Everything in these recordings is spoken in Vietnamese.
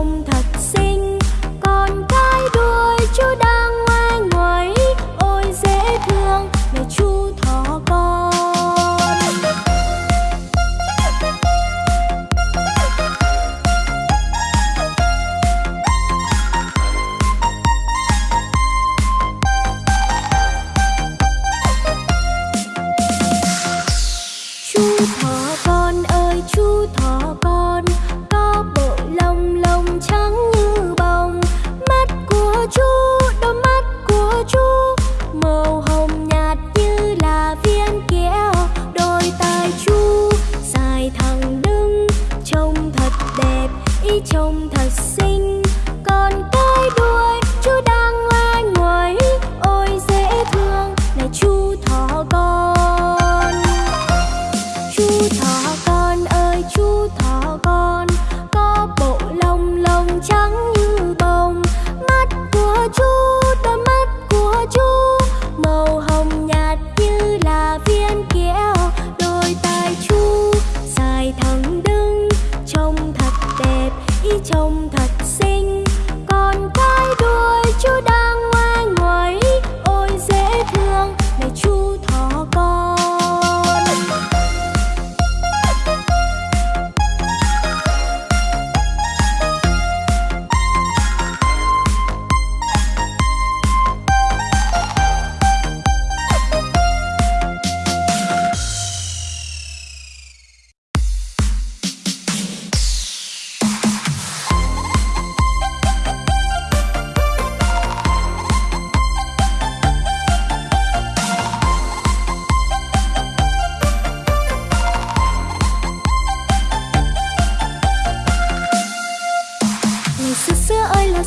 không thành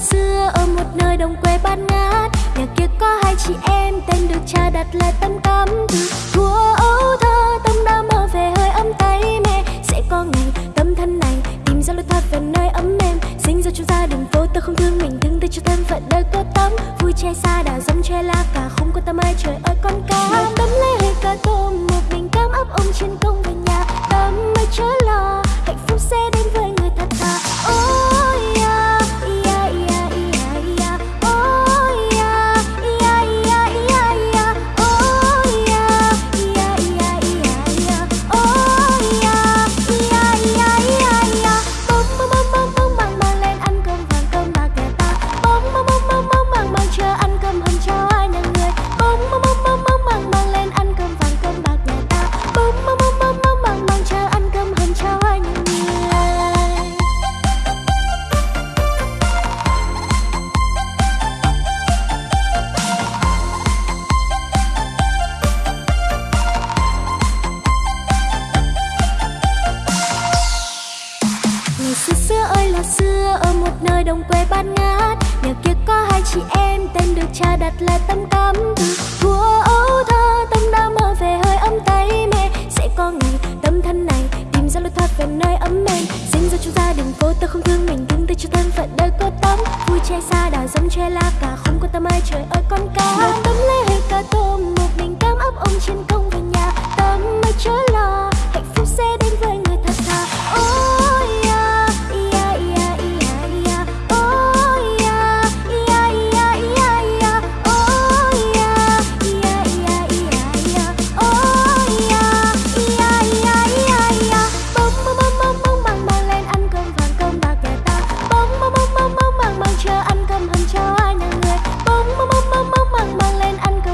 xưa ở một nơi đồng quê bát ngát. Nhà kia có hai chị em, tên được cha đặt là tâm tâm từ thua ấu thơ, tâm đã mơ về hơi ấm tay mẹ. Sẽ có ngày tâm thân này tìm ra lối thoát về nơi ấm êm. Sinh ra trong gia đình vô tư không thương mình, thương tới cho thân phận đời có tâm vui che xa đã giống che lá cả không có tâm ai, trời ơi con cá. Tâm lấy hơi cả tôi về nơi ấm mềm sinh ra trong gia đình vô tư không thương mình đứng tay cho thân phận đời cô tấm. Vui che xa đào giống che lá cả không có tâm ai, trời ơi con cá. Tấm lấy cả cá tôm